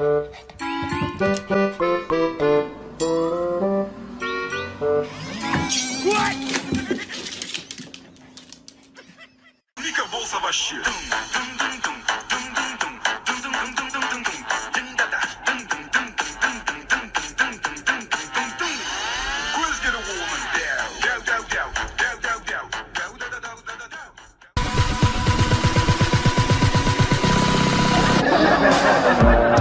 Nica Bolsa Bashir.